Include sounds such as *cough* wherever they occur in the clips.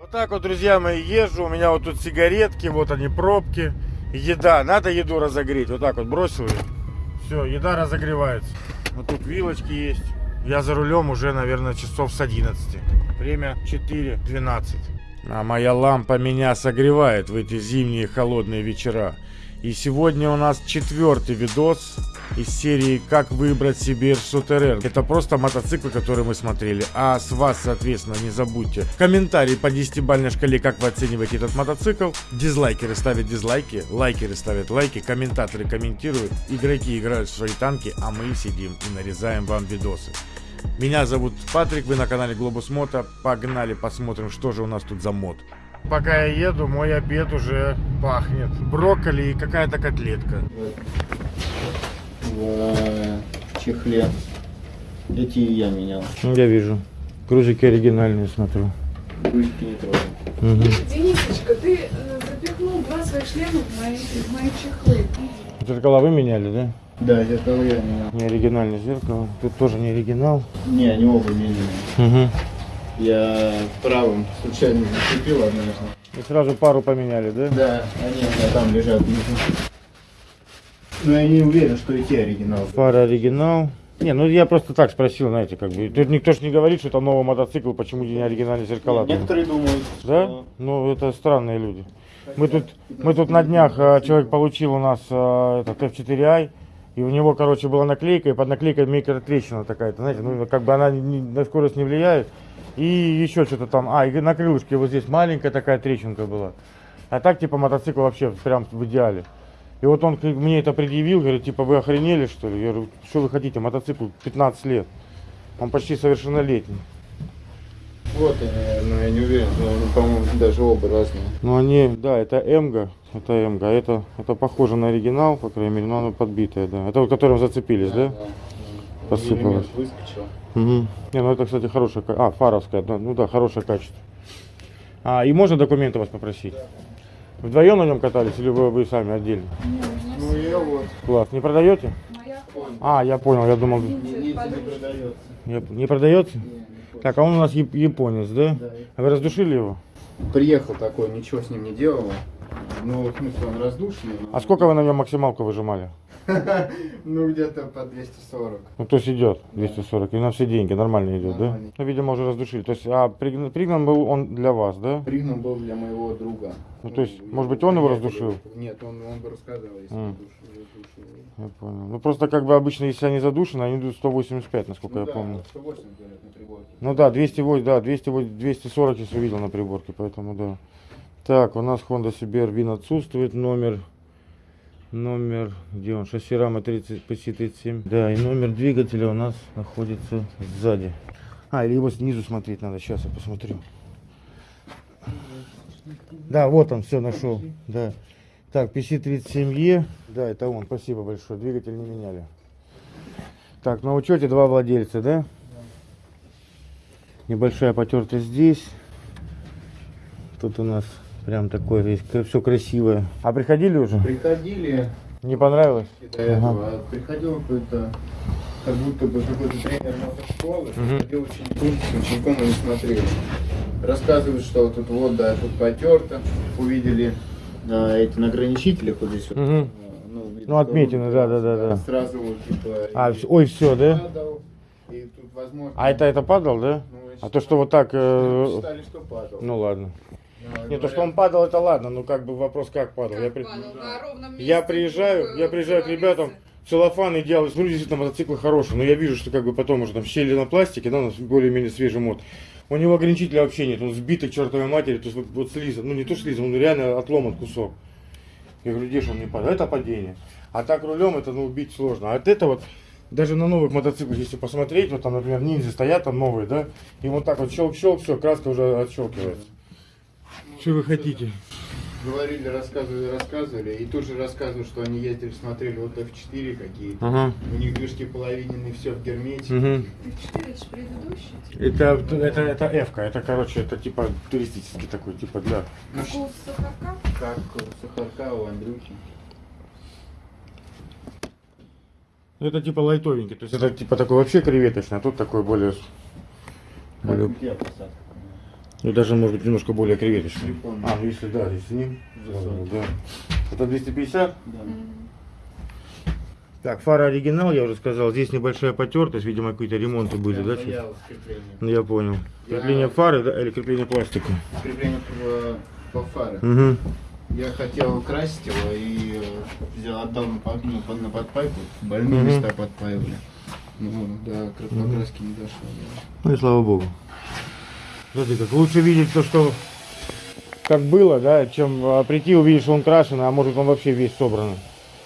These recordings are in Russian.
Вот так вот, друзья мои, езжу. У меня вот тут сигаретки, вот они, пробки. Еда. Надо еду разогреть. Вот так вот бросил ее. Все, еда разогревается. Вот тут вилочки есть. Я за рулем уже, наверное, часов с 11. Время 4.12. А моя лампа меня согревает в эти зимние холодные вечера. И сегодня у нас четвертый видос из серии «Как выбрать себе Сутерер». Это просто мотоциклы, которые мы смотрели. А с вас, соответственно, не забудьте комментарий по 10-бальной шкале, как вы оцениваете этот мотоцикл. Дизлайкеры ставят дизлайки, лайкеры ставят лайки, комментаторы комментируют, игроки играют в свои танки, а мы сидим и нарезаем вам видосы. Меня зовут Патрик, вы на канале Глобус Мото. Погнали, посмотрим, что же у нас тут за мод. Пока я еду, мой обед уже пахнет. Брокколи и какая-то котлетка. В чехле. Эти я менял. Ну, Я вижу. Кружики оригинальные смотрю. Ручки не трогал. Угу. Денисочка, ты э, запихнул два своих шлема в мои, в мои чехлы. Зеркала вы меняли, да? Да, зеркало я менял. Не оригинальное зеркало. Тут тоже не оригинал. Не, они оба меняли. Угу. Я правым случайно зацепил однажды. И сразу пару поменяли, да? Да, они у меня там лежат внизу. Но я не уверен, что и те оригиналы. Пара оригинал. Не, ну я просто так спросил, знаете, как бы. Тут никто же не говорит, что это новый мотоцикл, почему не оригинальные зеркала. Некоторые думают, Да? что... Ну, это странные люди. Мы тут, мы тут на днях, э, человек получил у нас э, этот F4i, и у него, короче, была наклейка, и под наклейкой микротрещина такая-то, знаете, ну, как бы она не- на скорость не влияет. И еще что-то там, а, и на крылышке вот здесь маленькая такая трещинка была. А так, типа, мотоцикл вообще прям в идеале. И вот он мне это предъявил, говорит, типа, вы охренели, что ли? Я говорю, что вы хотите, мотоцикл 15 лет. Он почти совершеннолетний. Вот они, наверное, я не уверен, но по-моему, даже оба разные. Ну они, да, это Эмга, это Эмга, а это, это похоже на оригинал, по крайней мере, но оно подбитое, да. Это вот которым зацепились, да? Посыпалось. Миллиметр выскочил. Угу. Не, ну это, кстати, хорошее, ка- а, фаровская, да, ну да, хорошее качество. А, и можно документы вас попросить? Вдвоем на нем катались или вы, вы сами отдельно? Ну я вот. Класс, не продаете? А, я понял, я думал, Не, не продается. не, не продаете? Так, а он у нас яп- японец, да? Да. А вы раздушили его? Приехал такой, ничего с ним не делал. Ну, в смысле, он раздушенный. но- А сколько вы на нем максималку выжимали? *laughs* Ну, где-то по 240. Ну, то есть идет 240, и на все деньги нормально идет, да? Ну, видимо, уже раздушили. То есть, а пригнан был он для вас, да? Пригнан был для моего друга. Ну, то есть, может быть, он его раздушил? Нет, он, он бы рассказал, если душ- задушил. Я понял. Ну, просто как бы обычно, если они задушены, они идут 185, насколько Ну я да, помню. 180, говорят, на приборке. Ну да, 208, да, 208, 240 если увидел на приборке, поэтому да. Так, у нас Honda CBR вин отсутствует, номер, номер, где он, шасси рама 30, PC37. Да, и номер двигателя у нас находится сзади. А, или его снизу смотреть надо, сейчас я посмотрю. Да, вот он, все нашел, да. Так, PC37E, да, это он, спасибо большое, двигатель не меняли. Так, на учете два владельца, да? Небольшая потертость здесь. Тут у нас прям такое все красивое. А приходили уже? Приходили Не понравилось? до этого, а приходил какой-то, как будто бы какой-то тренер мотошколы, Мгм. приходил учеником, с учеником и не смотрел. Рассказывают, что тут вот, да, тут потерто, увидели а, эти на ограничителях вот здесь вот. А, Ну, видно, Ну, отметины, да, да, да, да. Сразу вот, типа, А, и ой, все, да? падал, и тут, возможно, А это это падал, да? ну, А то, что вот так... э, считали, что падал. Ну ладно. Но Не, то, что он падал, это ладно, ну как бы вопрос, как падал. Я, при- ровном месте. я приезжаю, я приезжаю к ребятам, целлофан идеал, смотрю, действительно, мотоциклы хорошие, но я вижу, что как бы потом уже там щели на пластике, да, у нас более-менее свежий мод. У него ограничителя вообще нет, он сбитый к чертовой матери, то есть вот, вот слизан, ну не то слизан, он реально отломан кусок. Я говорю, где же он не падает? Это падение. А так рулем это ну, убить сложно. А от это вот, даже на новых мотоциклах, если посмотреть, вот там, например, ниндзя стоят там новые, да, и вот так вот щелк-щелк, все, краска уже отщелкивается. Что вы хотите? Говорили, рассказывали, рассказывали, и тут же рассказывают, что они ездили, смотрели вот F4 какие-то. Ага. У них движки половиненные, все в гермете. Угу. Ты четыре, это ж предыдущий. Это, это, это F-ка, это, короче, это типа туристический такой, типа для... Ну, Как у Сахарка. как у Сахарка, у Андрюхи. Это типа лайтовенький, то есть это типа такой вообще креветочный, а тут такой более... более... Как у тебя посадка? Ну даже может быть немножко более креветочный. А, ну если да, если с ним. Высокий. Да. Это 250? Да. Так, фара оригинал, я уже сказал. Здесь небольшая потертость, видимо, какие-то ремонты были, да? Я. Ну, я понял. Я- Крепление фары да, или крепление пластика? Крепление по, по фаре. Угу. Я хотел красить его и э, взял, отдал на, под- ну, под- на подпайку. Больные Мгм. места подпаивали. Ну, до кра- покраски не дошло. да. Ну и слава богу. Смотри, как лучше видеть то, что как было, да, чем а, прийти увидеть, что он крашеный, а может он вообще весь собранный.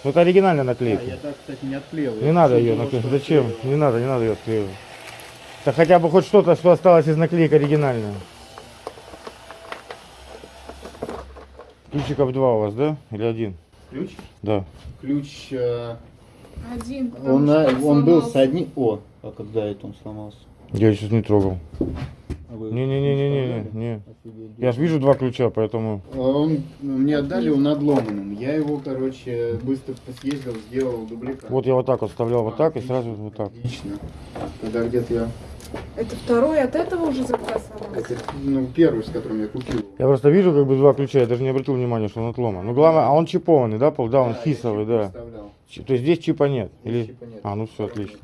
Ну, это оригинальная А, наклейка. я так, кстати, не отклеил. Не Я надо ее наклеивать. Зачем? отклеивал. Не надо, не надо ее отклеивать. Да хотя бы хоть что-то, что осталось из наклеек оригинальное. Ключиков два у вас, да? Или один? Ключ? Да. Ключ, э, Один, он, что на- он был с одним... О, а когда это он сломался? Я сейчас не трогал. А Не-не-не-не-не. не. Я же вижу два ключа, поэтому... Он мне отдали, он надломанным. Я его, короче, быстро съездил, сделал дубликат. Вот я вот так вот вставлял вот А, так и отлично, сразу вот так. Отлично. Когда где-то я... Это второй от этого уже заказ? Это, ну, первый, с которым я купил. Я просто вижу как бы два ключа, я даже не обратил внимания, что он отломан. Ну главное, а он чипованный, да, пол? Да, он я хисовый, да. То есть здесь чипа нет? Здесь Или... чипа нет. А, ну все, отлично. нет.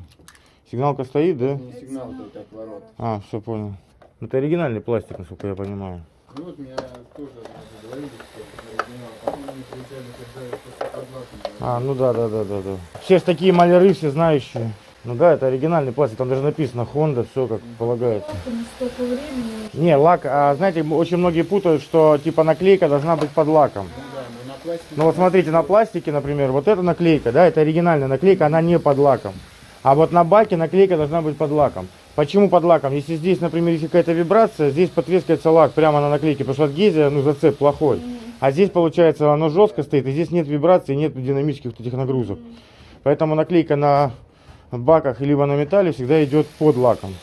Сигналка стоит, да? Не сигнал только от ворот. А, все понял. Это оригинальный пластик, насколько я понимаю. Ну вот меня тоже говорили, что оригинал. Потом они приезжали, когда я просто подлаком. А, ну да, да, да, да, да. Все ж такие маляры, все знающие. Ну да, это оригинальный пластик, там даже написано Honda, все как полагается. Не, лак, а знаете, очень многие путают, что типа наклейка должна быть под лаком. Ну ну. Ну вот смотрите, на пластике, например, вот эта наклейка, да, это оригинальная наклейка, она не под лаком. А вот на баке наклейка должна быть под лаком. Почему под лаком? Если здесь, например, есть какая-то вибрация, здесь потрескается лак прямо на наклейке, потому что адгезия, ну, зацеп плохой. А здесь, получается, оно жестко стоит, и здесь нет вибрации, нет динамических вот этих нагрузок. Поэтому наклейка на баках либо на металле всегда идет под лаком.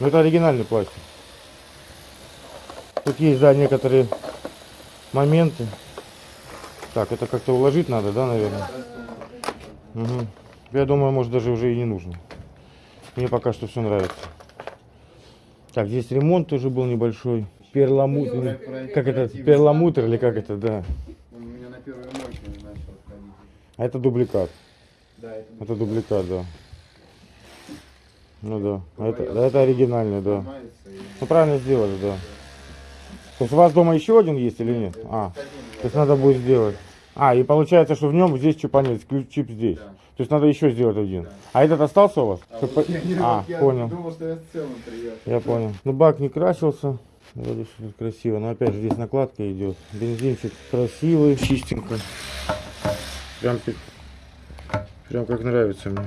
Но это оригинальный пластик. Тут есть, да, некоторые моменты. Так, это как-то уложить надо, да, наверное? Мгм. Я думаю, может даже уже и не нужно. Мне пока что все нравится. Так, здесь ремонт тоже был небольшой. Перламутр. Как это? Перламутр или как это, да. Он у меня на первой мойке начал ходить. А это дубликат. Да, это Это дубликат, да. Ну да. А это, да, это оригинальный, да. Ну правильно сделали, да. То есть у вас дома еще один есть или нет? А, то есть надо будет сделать. А, и получается, что в нем здесь ключ чип здесь. Да. То есть надо еще сделать один. А этот остался у вас? А, Чтоб вот по- я, не- А, я понял. думал, что я в целом приехал. Я понял. Ну бак не красился. Вроде все тут красиво. Но опять же здесь накладка идет. Бензинчик красивый, чистенько. Прям, прям как нравится мне.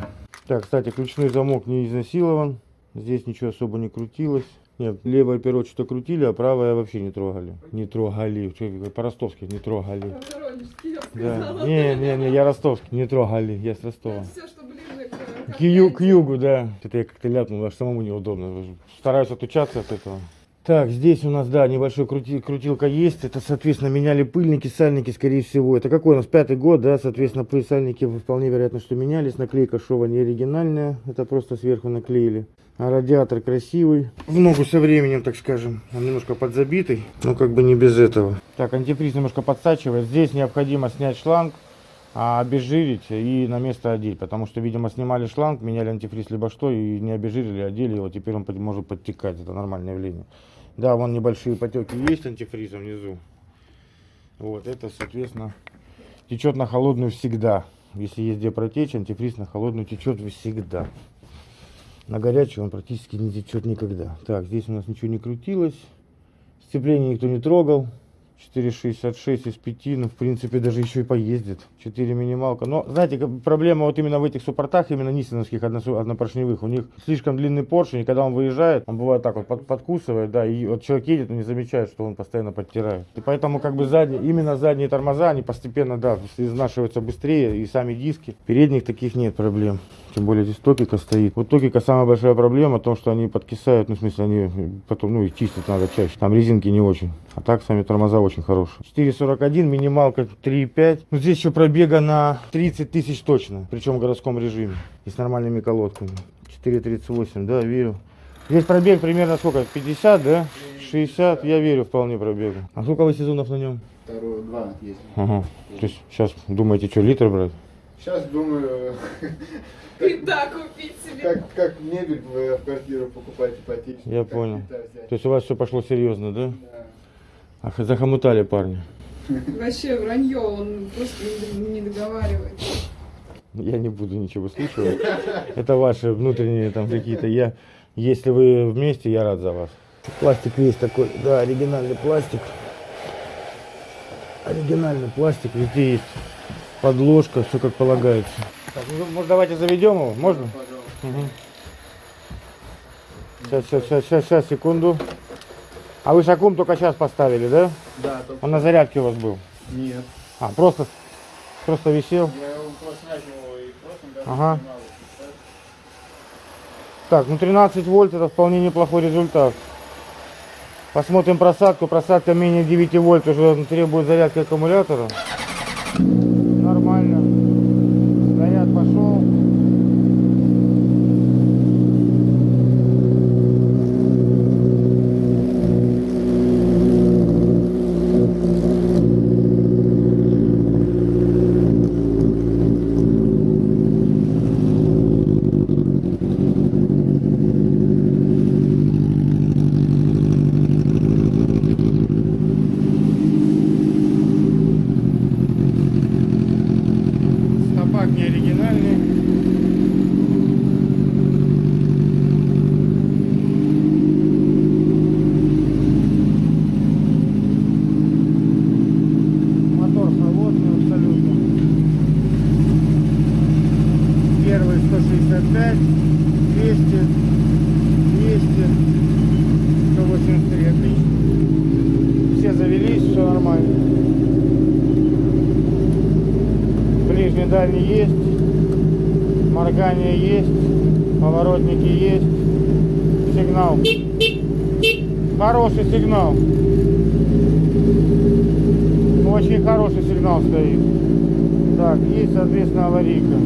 Так, кстати, ключной замок не изнасилован. Здесь ничего особо не крутилось. Нет, левое перо что-то крутили, а правое вообще не трогали. Не трогали. По-ростовски не трогали. Да. Не, не, не, я ростовский. Не трогали, я с Ростова. Все, что ближе к... К, ю- к югу, да. Это я как-то ляпнул, аж самому неудобно. Стараюсь отучаться от этого. Так, здесь у нас, да, небольшой крути- крутилка есть. Это, соответственно, меняли пыльники, сальники, скорее всего. Это какой у нас пятый год, да, соответственно, пыль сальники вполне вероятно, что менялись. Наклейка шова не оригинальная, это просто сверху наклеили. А радиатор красивый. В ногу со временем, так скажем. Он немножко подзабитый, но как бы не без этого. Так, антифриз немножко подсачивает. Здесь необходимо снять шланг а обезжирить и на место одеть, потому что, видимо, снимали шланг, меняли антифриз либо что, и не обезжирили, одели его, теперь он может подтекать, это нормальное явление. Да, вон небольшие потеки есть антифриза внизу. Вот, это, соответственно, течет на холодную всегда. Если есть где протечь, антифриз на холодную течет всегда. На горячую он практически не течет никогда. Так, здесь у нас ничего не крутилось. Сцепление никто не трогал. 4,66 из 5, ну, в принципе, даже еще и поездит. 4 минималка. Но, знаете, проблема вот именно в этих суппортах, именно нисоновских односу- однопоршневых, у них слишком длинный поршень, и когда он выезжает, он бывает так вот под- подкусывает, да, и вот человек едет, он не замечает, что он постоянно подтирает. И поэтому, как бы, задние, именно задние тормоза, они постепенно, да, изнашиваются быстрее, и сами диски. Передних таких нет проблем. Тем более здесь токика стоит. Вот токика самая большая проблема в том, что они подкисают, ну, в смысле, они потом, ну, их чистить надо чаще. Там резинки не очень. А так сами тормоза очень хорошие. 4.41, минималка 3.5. Ну, здесь еще пробега на 30 тысяч точно. Причем в городском режиме. И с нормальными колодками. 4.38, да, верю. Здесь пробег примерно сколько? 50, да? 60, я верю вполне пробегу. А сколько вы сезонов на нем? Вторую, два ездил. Ага. То есть сейчас думаете, что литр брать? Сейчас думаю, И да, купить себе. как, как мебель в, в квартиру покупать ипотечную. Я как понял. То есть у вас все пошло серьезно, да? Да. Ах, захомутали парни. *laughs* Вообще вранье, он просто не, не договаривает. Я не буду ничего слушать. Это ваши внутренние там какие-то. Я, если вы вместе, я рад за вас. Пластик весь такой, да, оригинальный пластик. Оригинальный пластик, везде есть подложка, все как полагается. Так, ну, может давайте заведем его? Можно? Пожалуйста. Сейчас, сейчас, сейчас, сейчас, сейчас, секунду. А вы шакум только сейчас поставили, да? Да, только... Он на зарядке у вас был? Нет. А, просто, просто висел? Я его просто начал и в прошлом году Ага. снимал, Так, ну 13 вольт это вполне неплохой результат. Посмотрим просадку. Просадка менее 9 вольт уже требует зарядки аккумулятора. Нормально. Заряд пошел. Стопак не оригинальный. Мотор холодный абсолютно. Первый 165, 200, 200, 183, отлично. Все завелись, все нормально. Дальний есть. Моргание есть. Поворотники есть. Сигнал. Хороший сигнал. Очень хороший сигнал стоит. Так, есть, соответственно, аварийка.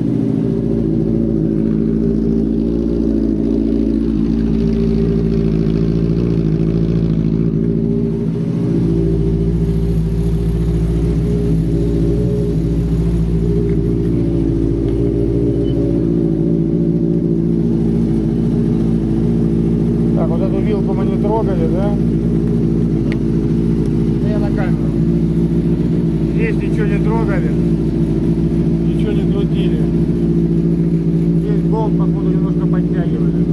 Так, вот эту вилку мы не трогали, да? Да Я на камеру. Здесь ничего не трогали. Ничего не крутили. Здесь болт, походу, немножко подтягивали.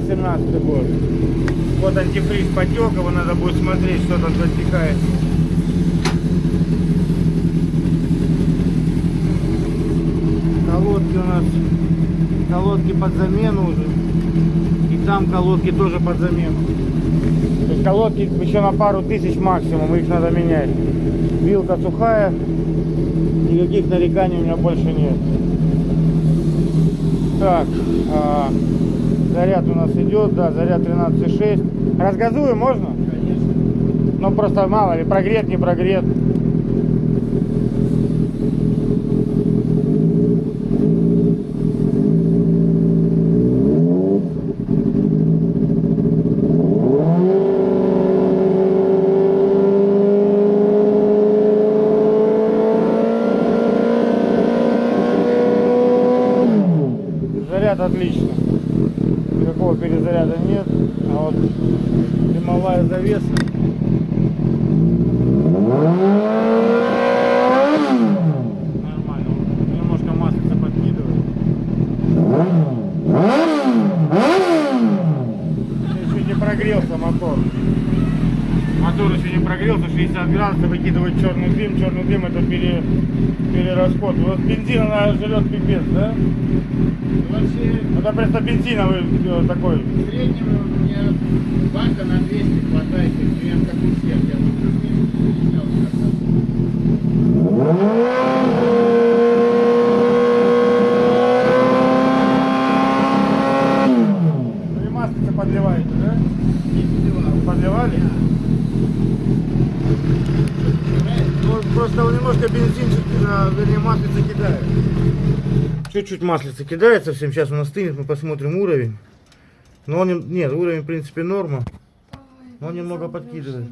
2018 год. Вот антифриз потек, его надо будет смотреть, что там затекает. Колодки у нас, колодки под замену уже. И там колодки тоже под замену. То есть колодки еще на пару тысяч максимум, их надо менять. Вилка сухая, никаких нареканий у меня больше нет. Так, а, заряд у нас идет, да, заряд 13,6. Разгазуем можно? Конечно. Ну просто мало ли, прогрет, не прогрет. Заряд отлично. Никакого перезаряда нет. А вот дымовая завеса. Нормально. Немножко маслица подкидывает. Еще не прогрелся мотор. Мотор еще не прогрелся, 60 градусов, выкидывает черный дым. Черный дым это пере, перерасход. Вот бензин она жрет пипец, да? Ну, Вообще, Это просто бензиновый э, такой. в среднем у меня бака на 200 хватает, примерно как у всех. Я тут плюс-минус менял как-то. Вы маслица подливаете, да? Не подливал. Подливали? Ну, просто он немножко бензинчик, э, вернее, маслица кидает. Чуть-чуть маслица кидает совсем. Сейчас он остынет, мы посмотрим уровень. Но он, не- нет, уровень, в принципе, норма. Но он немного подкидывает.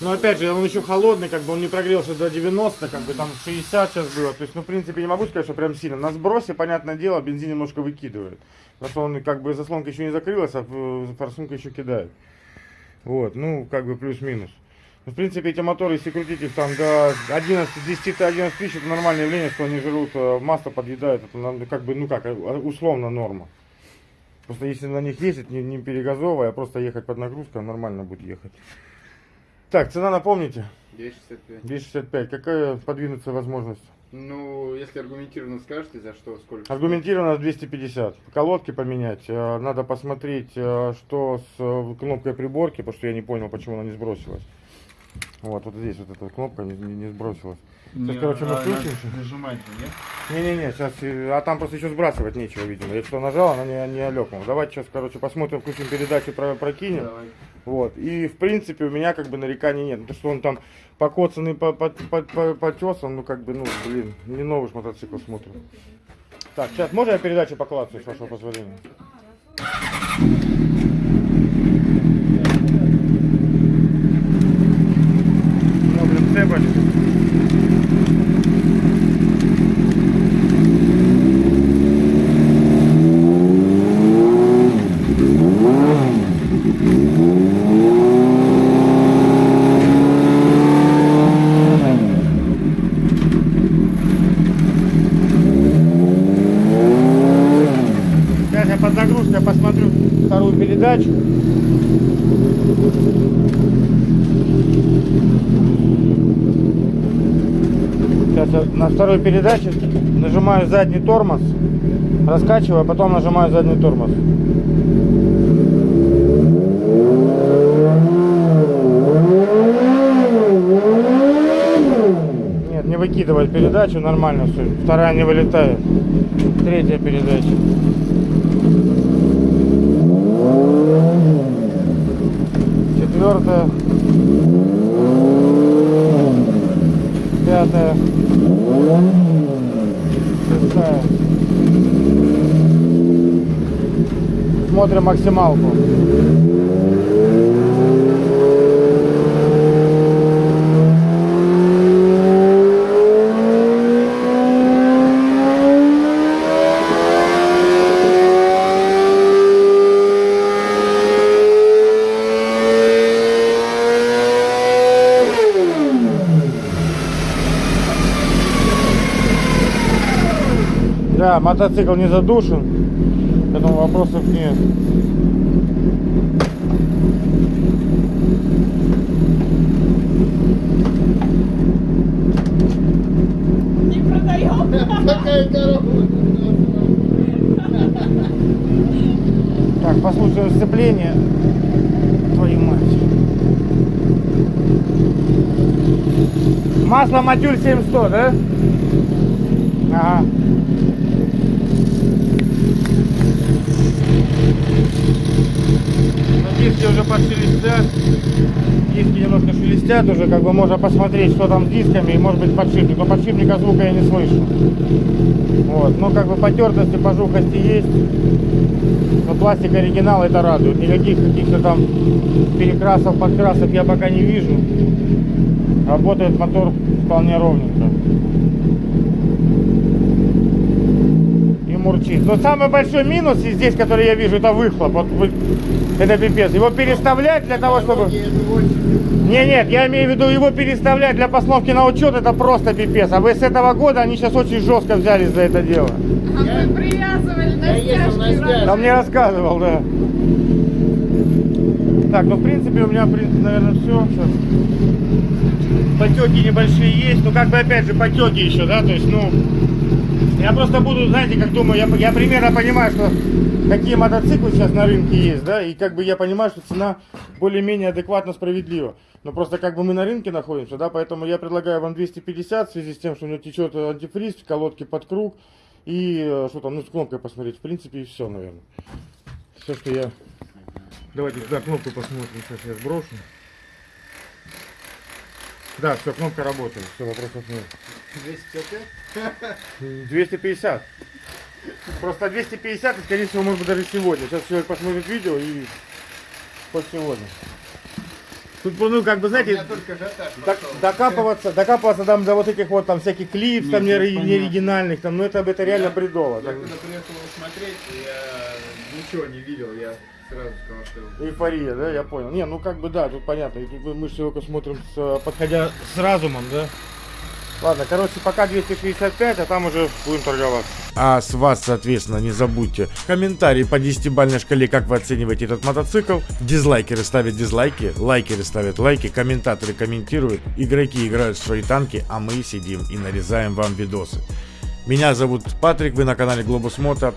Но опять же, он еще холодный, как бы он не прогрелся до 90, как бы там 60 сейчас было. То есть, ну, в принципе, не могу сказать, что прям сильно. На сбросе, понятное дело, бензин немножко выкидывает. Потому что он как бы заслонка еще не закрылась, а форсунка еще кидает. Вот, ну, как бы плюс-минус. Ну, В принципе, эти моторы, если крутить их там до 11, 10 до 11 тысяч, это нормальное явление, что они жрут, э, масло подъедают, это как бы, ну как, э, условно норма. Просто если на них ездить, не, не перегазовывая, а просто ехать под нагрузкой, нормально будет ехать. Так, цена напомните? 265. 265. Какая подвинуться возможность? Ну, если аргументированно скажете, за что, сколько? Аргументированно 250. Колодки поменять. Э, Надо посмотреть, что с кнопкой приборки, потому что я не понял, почему она не сбросилась. Вот, вот здесь вот эта кнопка не, не- не сбросилась. Сейчас, короче, мы включимся. Нажимать нет? Не-не-не, сейчас, а там просто еще сбрасывать нечего, видимо. Я что нажал, она не, не алёкнула. Давайте сейчас, короче, посмотрим, включим передачу, про, прокинем. Давай. Вот. И в принципе у меня как бы нареканий нет. Ну, То, что он там покоцанный, по- по- по- по- потесан, ну как бы, ну, блин, не новый мотоцикл смотрим. Так, сейчас можно я передачу поклацаю, с вашего позволения? Ну, блин, цепочка. Сейчас я под нагрузкой посмотрю вторую передачу. Сейчас на второй передаче нажимаю задний тормоз, раскачиваю, а потом нажимаю задний тормоз. Нет, не выкидывает передачу, нормально все. Вторая не вылетает. Третья передача. Четвертая. Пятая. Шестая. Смотрим максималку. Да, мотоцикл не задушен, поэтому вопросов нет. Не продаем. Какая коробка? Так, послушаем сцепление. Твою мать. Масло Матюль 700, да? Ага. Диски уже подшелестят. Диски немножко шелестят уже, как бы можно посмотреть, что там с дисками, и может быть подшипник. Но подшипника звука я не слышу. Вот, ну как бы потертости, пожухости есть. Но пластик оригинал это радует. Никаких каких-то там перекрасов, подкрасов я пока не вижу. Работает мотор вполне ровненько. И мурчит. Но самый большой минус здесь, который я вижу, это выхлоп. Вот это пипец. Его переставлять для того, чтобы... Не, нет, я имею в виду его переставлять для постановки на учет, это просто пипец. А вы с этого года они сейчас очень жестко взялись за это дело. А мы привязывали на стяжки. Там мне рассказывал, да. Так, ну в принципе у меня, в принципе, наверное, все. Потеки небольшие есть, ну как бы опять же потеки еще, да, то есть, ну, я просто буду, знаете, как думаю, я, я примерно понимаю, что какие мотоциклы сейчас на рынке есть, да, и как бы я понимаю, что цена более-менее адекватно справедлива. Но просто как бы мы на рынке находимся, да, поэтому я предлагаю вам 250 в связи с тем, что у него течет антифриз, колодки под круг и э, что там, ну с кнопкой посмотреть, в принципе и все, наверное. Все, что я... Давайте сюда кнопку посмотрим, сейчас я сброшу. Да, все, кнопка работает, все, вопросов нет. 250? 250. Просто 250, и, скорее всего, может быть, даже сегодня. Сейчас человек посмотрит видео и хоть сегодня. Тут, ну, как бы, знаете, ажиотаж док- докапываться, докапываться там до вот этих вот там всяких клипс, там Нет, не, оригинальных, там, ну это, это реально Я- бредово. Я Так, когда приехал смотреть, я ничего не видел, я сразу сказал, что... Эйфория, да, я понял. Не, ну как бы да, тут понятно. И тут мы- же только смотрим, с, подходя с разумом, да. Ладно, короче, пока 265, а там уже будем торговаться. А с вас, соответственно, не забудьте комментарии по 10-бальной шкале, как вы оцениваете этот мотоцикл. Дизлайкеры ставят дизлайки, лайкеры ставят лайки, комментаторы комментируют, игроки играют в свои танки, а мы сидим и нарезаем вам видосы. Меня зовут Патрик, вы на канале Глобус Мото.